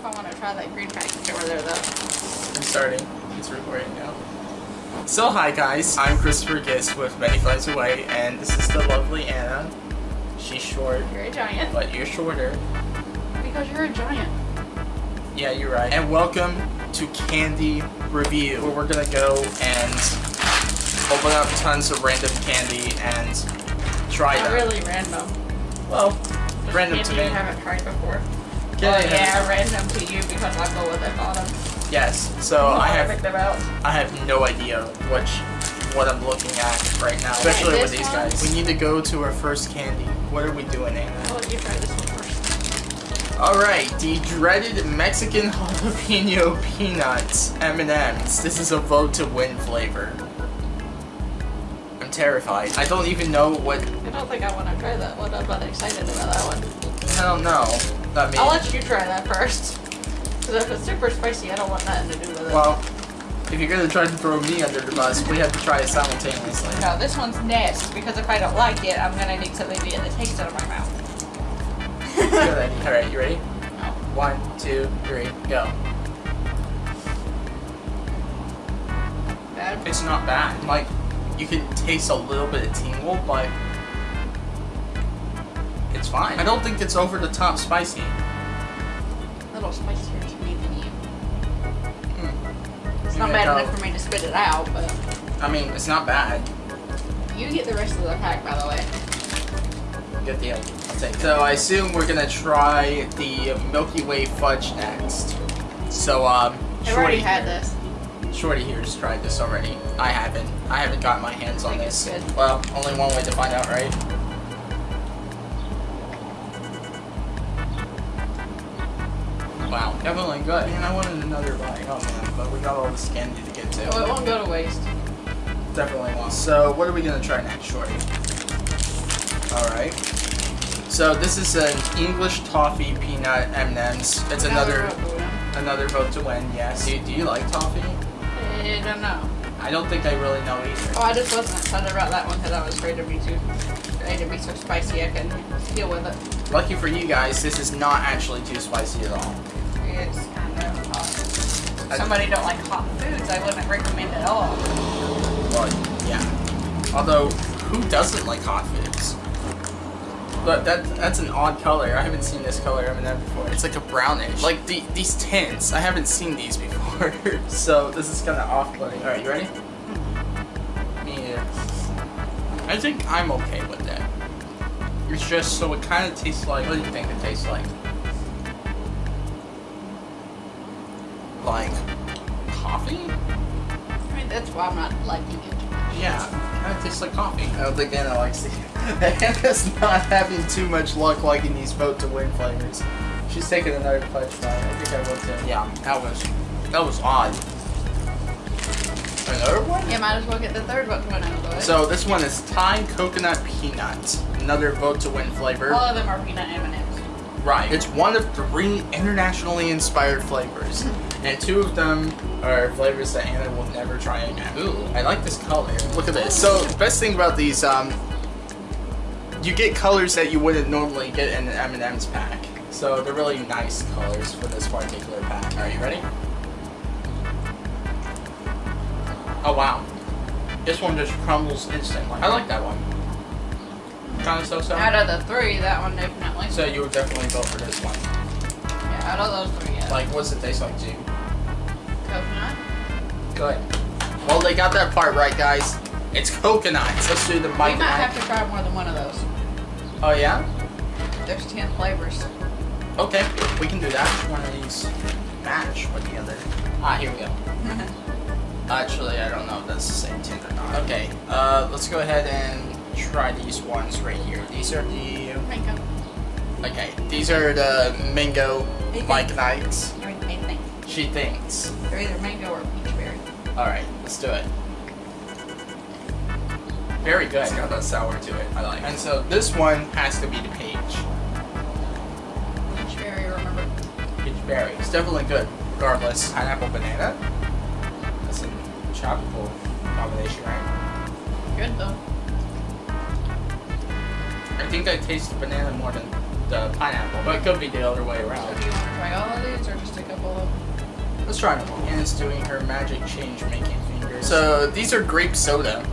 if I want to try that green package over there, though. I'm starting. It's recording now. So hi guys, I'm Christopher Gist with Many Flights Away, and this is the lovely Anna. She's short, You're a giant. but you're shorter. Because you're a giant. Yeah, you're right. And welcome to Candy Review, where we're gonna go and open up tons of random candy and try Not them. really random. Well, Just random to me. you haven't tried before. Candy oh I haven't- yeah, random to you because I go with it on them. Yes. So I have picked them out. I have no idea which what I'm looking at right now, especially with these one? guys. We need to go to our first candy. What are we doing, Anna? I'll let you try this one first. All right, the dreaded Mexican jalapeno peanuts M&Ms. This is a vote to win flavor. I'm terrified. I don't even know what. I don't think I want to try that one. I'm not excited about that one. I don't know. I mean, I'll let you try that first. Because if it's super spicy, I don't want nothing to do with it. well, if you're gonna try to throw me under the bus, we have to try it simultaneously. no, this one's next because if I don't like it, I'm gonna need something to get the taste out of my mouth. Good idea. All right, you ready? No. One, two, three, go. Bad. It's not bad. Like, you can taste a little bit of tingle, but it's fine. I don't think it's over the top spicy. A little spicier to me than you. Hmm. It's You not bad tell. enough for me to spit it out, but I mean, it's not bad. you get the rest of the pack, by the way. Good deal. I'll take it. So I assume we're gonna try the Milky Way fudge next. So um, I've already Shorty had here- this. Shorty here's tried this already. I haven't. I haven't got my hands on this. Well, only one way to find out, right? Wow, definitely good. Man, I wanted another bite. Oh man, but we got all this candy to get to. Oh, it won't go to waste. Definitely won't. So, what are we gonna try next, Shorty? Alright. So, this is an English toffee peanut M&M's. It's another another vote to win, yes. Do, do you like toffee? I don't know. I don't think I really know either. Oh, I just wasn't excited about that one because I was afraid to be too, afraid to be so spicy I couldn't deal with it. Lucky for you guys, this is not actually too spicy at all. It's kind of hot. Somebody don't like hot foods, I wouldn't recommend it at all. Well, yeah. Although, who doesn't like hot foods? But that that's an odd color. I haven't seen this color M&M before. It's like a brownish. Like the, these tints, I haven't seen these before. so this is kind of off-putting. All right, you ready? Me. I think I'm okay with that. It's just so it kind of tastes like. What do you think it tastes like? Like coffee? I mean, that's why I'm not liking it. Yeah, kind of tastes like coffee. I don't think Anna likes it. Anna's not having too much luck liking these vote to win flavors. She's taking another fudge bite. I think I will too. Yeah, that was that was odd. Another one? You might as well get the third one to win out of the way. So this one is Thai coconut peanut. Another vote to win flavor. all of them are peanut M&Ms. Right. It's one of three internationally inspired flavors. and two of them are flavors that Anna will never try again. Ooh, I like this color. Look at this. So, the best thing about these, um, you get colors that you wouldn't normally get in an M&M's pack. So, they're really nice colors for this particular pack. Are you ready? Oh, wow. This one just crumbles instantly. I like that one. Kind of so-so. Out of the three, that one definitely. So, you would definitely vote for this one. yeah, out of those three, yeah. Like, what's it taste like to you? Coconut. Good. Well, they got that part right, guys. It's coconuts. Let's do the We Mike might have to try more than one of those. Oh, yeah? There's ten flavors. Okay, we can do that. One of these match with the other. Ah, here we go. Actually, I don't know if that's the same tint or not. Okay, uh, let's go ahead and try these ones right here. These are the... Mango. Okay, these are the mango. Mike and Ike's. Or anything. She thinks. They're either mango or peach berry. Alright, let's do it. Very good. It's got that sour to it. I like And so this one has to be the peach. Peach berry, remember? Peach berry. It's definitely good. Regardless. Pineapple banana? That's a tropical combination, right? Good though. I think I taste the banana more than the pineapple, but it could be the other way around. So around. do you want to try all of these or just Let's try them all. Anna's doing her magic change making fingers. So these are grape soda.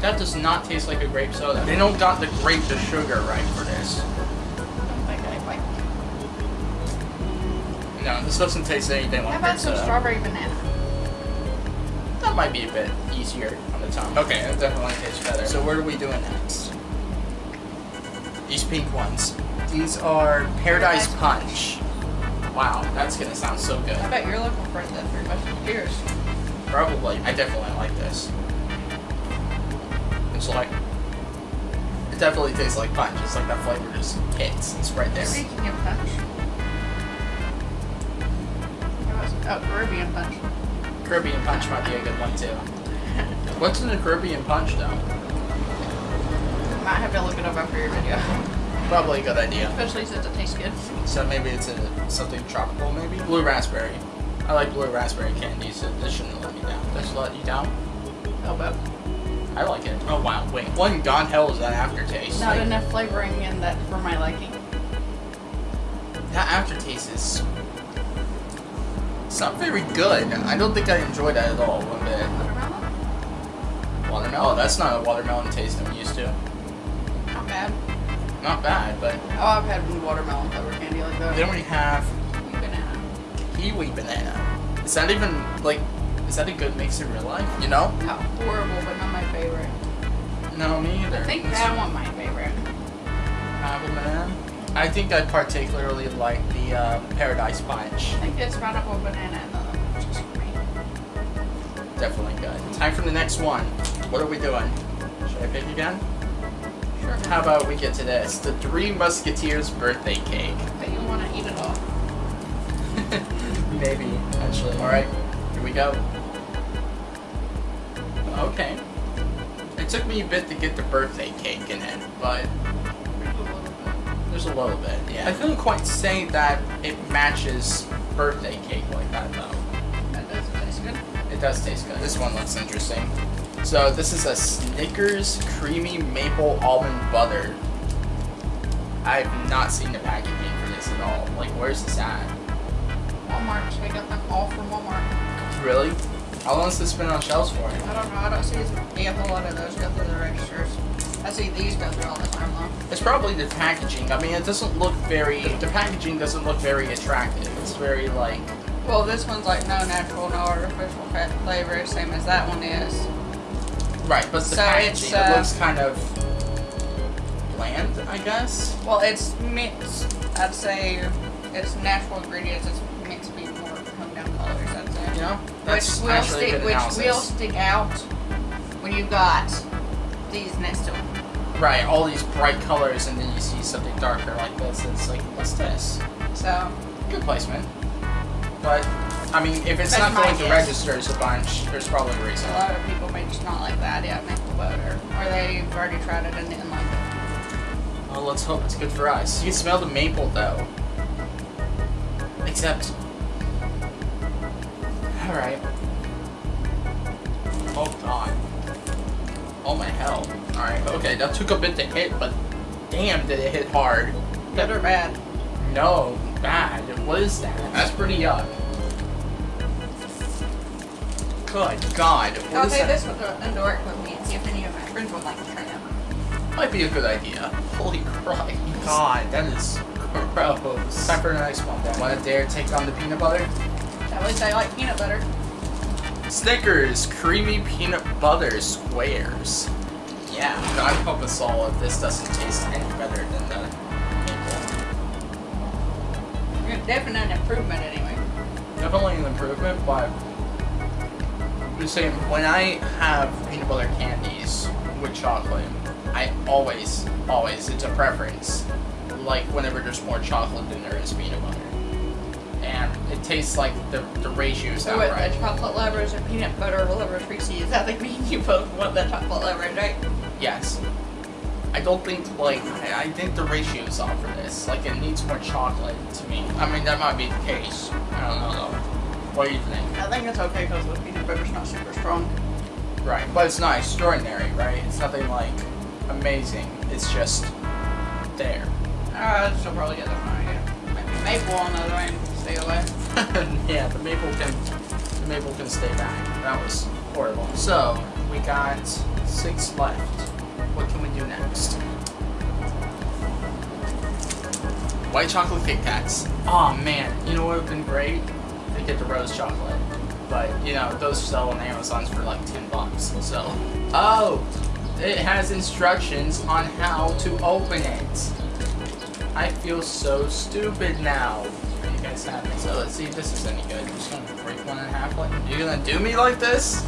That does not taste like a grape soda. They don't got the grape to sugar right for this. Don't think I like. No, this doesn't taste anything like How like about grape some soda. strawberry banana? That might be a bit easier on the tongue. Okay, it definitely tastes better. So what are we doing next? These pink ones. These are Paradise Paradise Punch. Wow, that's gonna sound so good. I bet you're looking for the three musketeers. Probably. I definitely like this. It's like it definitely tastes like punch. It's like that flavor just hits. It's right there. Speaking of punch. Oh, Caribbean punch. Caribbean punch might be a good one too. What's in the Caribbean punch though? I Might have to look it up after your video. Probably a good idea. Especially since it tastes good. So maybe it's a, something tropical, maybe? Blue raspberry. I like blue raspberry candy, so this shouldn't let me down. This let you down? Elbow. I like it. Oh wow, wait. What in God hell is that aftertaste? Not Like, enough flavoring in that for my liking. That aftertaste is... It's not very good. I don't think I enjoyed that at all one bit. Watermelon? Watermelon? Oh, that's not a watermelon taste I'm used to. Not bad. But Oh, I've had watermelon flavored candy like that. then we have Banana. kiwi banana. Is that even, like, is that a good mix in real life? You know? How horrible, but not my favorite. No, me either. I think It's- that one my favorite. Pineapple banana. I think I particularly like the uh, Paradise Punch. I think it's pineapple banana and the other one's just for me. Definitely good. Time for the next one. What are we doing? Should I pick again? How about we get to this? The Three Musketeers birthday cake. But you want to eat it all. Maybe, actually. Alright, here we go. Okay. It took me a bit to get the birthday cake in it, but there's a little bit, yeah. I couldn't quite say that it matches birthday cake like that, though. That does taste good. It does taste good. This one looks interesting. So this is a Snickers creamy maple almond butter. I have not seen the packaging for this at all. Like, where's this at? Walmart. I got them all from Walmart. Really? How long has this been on shelves for? I don't know. I don't see a whole lot of those go through the registers. I see these go through all the time though. It's probably the packaging. I mean, it doesn't look very. The packaging doesn't look very attractive. It's very like. Well, this one's like no natural, no artificial fat flavor, same as that one is. Right, but the So packaging it uh, looks kind of bland, I guess. Well, it's mixed. I'd say it's natural ingredients. It's mixed to be more toned down colors. I'd say. You know, Which that's will stick, good which analysis. will stick out when you've got these next to them. Right, all these bright colors, and then you see something darker like this. It's like, what's this? So Good placement. But, I mean, if it's That's not going to register, registers a bunch, there's probably a reason. a lot of people may just not like the idea of maple butter, or they've already tried it and didn't like it. Well, let's hope it's good for us. You can smell the maple, though. Except... Alright. Oh, God. Oh, my hell. Alright, okay, that took a bit to hit, but damn, did it hit hard. Good or bad? No, bad. What is that? That's pretty yuck. Good God. What I'll is take that? this with the indoor equipment and see if any of my friends would like to try it. Might be a good idea. Holy Christ. God, that is gross. Time for the next one then. Wanna dare take on the peanut butter? At least I like peanut butter. Snickers Creamy Peanut Butter Squares. Yeah, God help us all if this doesn't taste any better than the maple. Definitely an improvement anyway. Definitely an improvement, but I'm just saying, when I have peanut butter candies with chocolate, I always, always, it's a preference, like whenever there's more chocolate than there is peanut butter. And it tastes like the, the ratio's with right. the chocolate lovers and peanut butter lovers Reese's, I think me and you both want the chocolate lovers, right? Yes. I don't think, like, I, I think the ratio's off for this. Like, it needs more chocolate to me. I mean, that might be the case. I don't know, though. What do you think? I think it's okay because the peanut butter's not super strong. Right, but it's not extraordinary, right? It's nothing like amazing. It's just there. Uh, I'd still probably get one, yeah. Maybe. maple on the other end, stay away. yeah, the maple can the maple can stay back. That was horrible. So we got six left. What can we do next? White chocolate Kit Kats. Oh man, you know what would have been great? Get the rose chocolate. But you know, those sell on Amazon's for like ten bucks. So Oh it has instructions on how to open it. I feel so stupid now. You guys happy? So let's see if this is any good. I'm just gonna break one in half like you're gonna do me like this?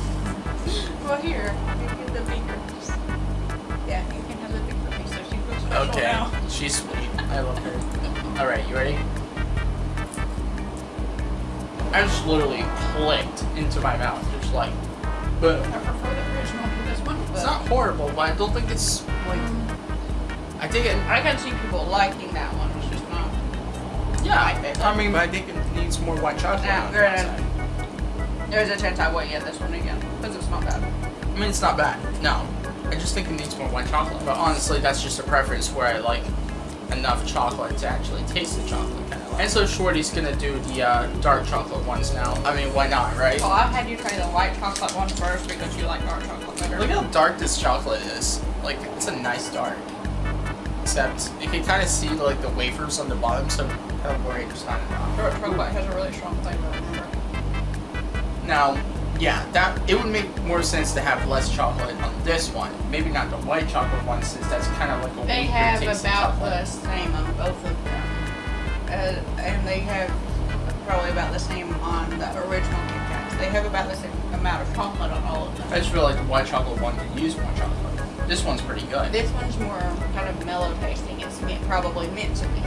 Well, here, you get the bigger piece. Yeah, you can have the bigger piece, so she special Okay. now. She's sweet. I love her. Alright, you ready? I just literally clicked into my mouth, just like boom. I prefer the original to this one, but It's not horrible, but I don't think it's like I think it I can see people liking that one. It's just not. yeah, my favorite. I mean I think it needs more white chocolate Yeah, on the granted. There's a chance I won't get this one again because it's not bad. I mean, it's not bad. No, I just think it needs more white chocolate. But honestly, that's just a preference where I like enough chocolate to actually taste the chocolate. Kind of like. And so Shorty's gonna do the uh, dark chocolate ones now. I mean, why not, right? Well, I've had you try the white chocolate one first because you like dark chocolate better. Look how dark this chocolate is. Like, it's a nice dark. Except you can kind of see like the wafers on the bottom, so I'm kind of worried it's not enough. dark chocolate has a really strong flavor. Now, yeah, that it would make more sense to have less chocolate on this one. Maybe not the white chocolate one, since that's kind of like a They have about the same on both of them, uh, and they have probably about the same on the original Kit Kats. They have about the same amount of chocolate on all of them. I just feel like the white chocolate one could use more chocolate. This one's pretty good. This one's more kind of mellow tasting. It's meant, probably meant to be.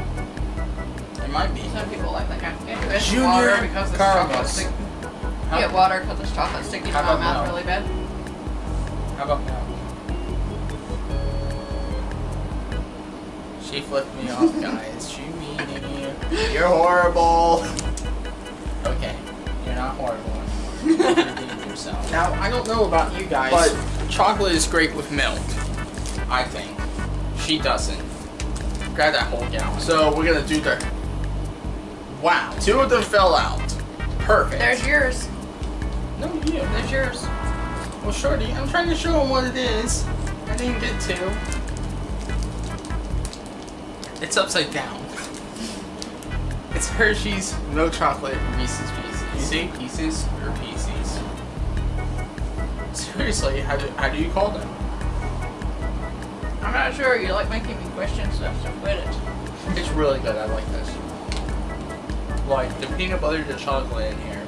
It might be. Some people like that kind of thing. Junior water because it's chocolate caramels. stick. How, Get water because it's chocolate sticking to my mouth now? really bad. how about now? She flipped me off, guys. She mean You're horrible. Okay, you're not horrible. You're yourself. Now, I don't know about you guys, but chocolate is great with milk. I think. She doesn't. Grab that whole gallon. So we're gonna do the. Wow, two of them fell out. Perfect. There's yours. no you. There's yours. Well, Shorty, I'm trying to show him what it is. I didn't get to. It's upside down. Hershey's milk chocolate Reese's Pieces. You say pieces or pieces? Seriously, how do, how do you call them? I'm not sure. You like making me question stuff, so quit it. It's really good. I like this. Like the peanut butter to chocolate in here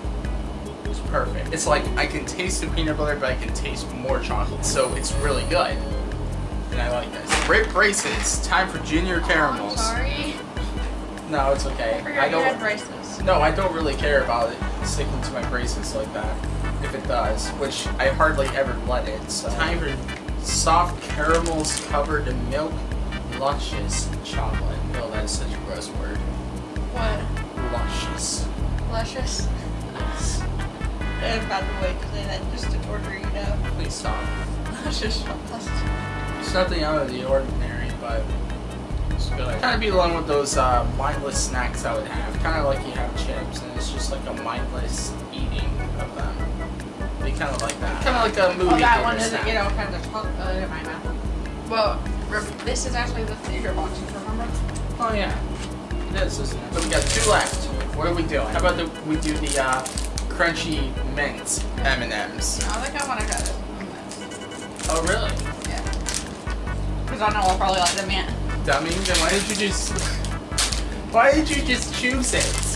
is perfect. It's like I can taste the peanut butter, but I can taste more chocolate. So it's really good. And I like this. Rip braces. Time for junior caramels. I'm sorry. No, it's okay. I forgot I had don't. braces. No, I don't really care about it sticking to my braces like that. If it does, which I hardly ever let it. So. Time for soft caramels covered in milk, luscious chocolate. No, that is such a gross word. What? Luscious. Luscious? And by the way, to that just to order you know. Please stop. Luscious. It's nothing out of the ordinary, but it's good. Kind of be along with those uh, mindless snacks I would have. Kind of like you have chips, and it's just like a mindless eating of them. Be kind of like that. Kind of like a movie Well, that one doesn't snack. get all kinds of chocolate in my mouth. Well, this is actually the theater boxes, remember? Oh yeah, it is, isn't it? So we got two left. What are we doing? How about the, we do the uh, crunchy mint M and M's? I think I want to try this. Oh really? Yeah. Because I know I'll probably like the mint. Dummy, then why did you just? Why did you just choose it?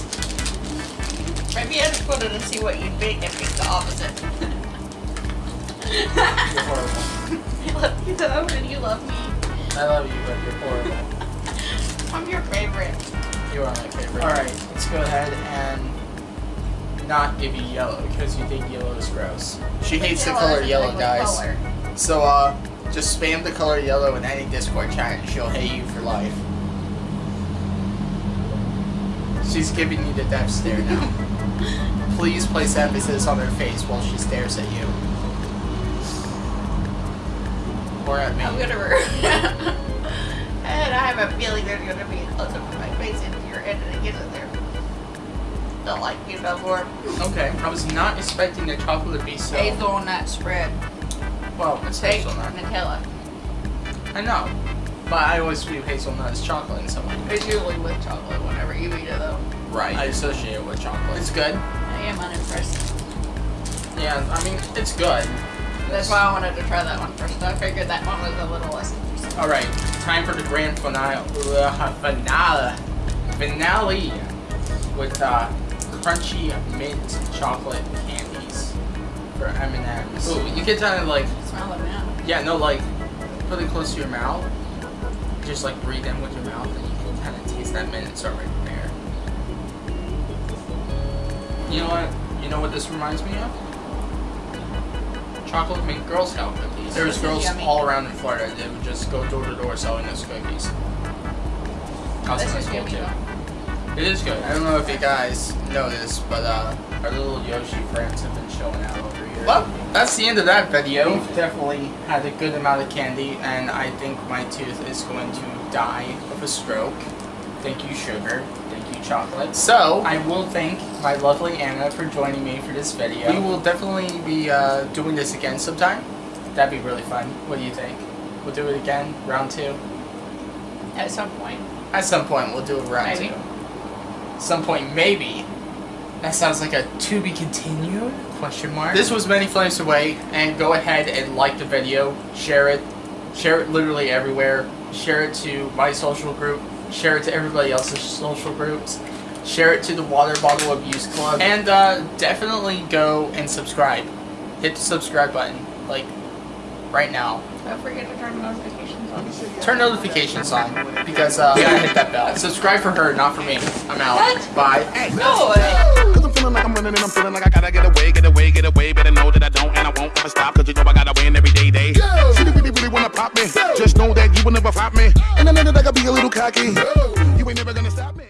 Maybe I just put it and see what you'd pick and pick the opposite. You're horrible. I love you though, and you love me. I love you, but you're horrible. I'm your favorite. You are my favorite. Alright, let's go ahead and not give you yellow because you think yellow is gross. She hates the color yellow, guys. color. So, uh, just spam the color yellow in any Discord chat and she'll hate you for life. She's giving you the death stare now. Please place emphasis on her face while she stares at you. Or at me. I'm gonna. and I have a feeling there's gonna be a close up of my face into your head and it gets it there. Don't like you no more. Okay, I was not expecting the chocolate to be so. Hazelnut spread. Well, it's Take hazelnut. Nutella. I know, but I always view hazelnut as chocolate in some way. It's usually with chocolate whenever you eat it though. Right. I associate it with chocolate. It's good. I am unimpressed. Yeah, I mean it's good. That's why I wanted to try that one first. I figured that one was a little less interesting. All right, time for the grand finale. Uh, finale. Finale with uh, crunchy mint chocolate candies for M&M's. Ooh, you can kind of like, Smell now. yeah, no, like, put it close to your mouth. Just like breathe in with your mouth, and you can kind of taste that mint start right there. You know what? You know what this reminds me of? Chocolate mint Girl Scout cookies. There's girls yummy. all around in Florida that would just go door to door selling those cookies. This is school too. though. It is good. I don't know if you guys know this, but uh, our little Yoshi friends have been showing out. Well, that's the end of that video. We've definitely had a good amount of candy, and I think my tooth is going to die of a stroke. Thank you, sugar. Thank you, chocolate. So, I will thank my lovely Anna for joining me for this video. We will definitely be uh, doing this again sometime. That'd be really fun. What do you think? We'll do it again, round two. At some point. At some point, we'll do a round Maybe. two. Some point, maybe. That sounds like a to be continued question mark. This was many flames away, and go ahead and like the video, share it, share it literally everywhere. Share it to my social group, share it to everybody else's social groups, share it to the Water Bottle Abuse Club, and uh, definitely go and subscribe. Hit the subscribe button, like right now. Don't forget to turn notifications on. Turn notifications on because uh, yeah, hit that bell. Subscribe for her, not for me. I'm out. What? Bye. No! Cause I'm feeling like I'm running and I'm feeling like I gotta get away, get away, get away. Better know that I don't and I won't ever stop. Cause you know I gotta win every day, day. City really, really wanna pop me. Just know that you will never flop me. And I know that I gotta be a little cocky. You ain't never gonna stop me.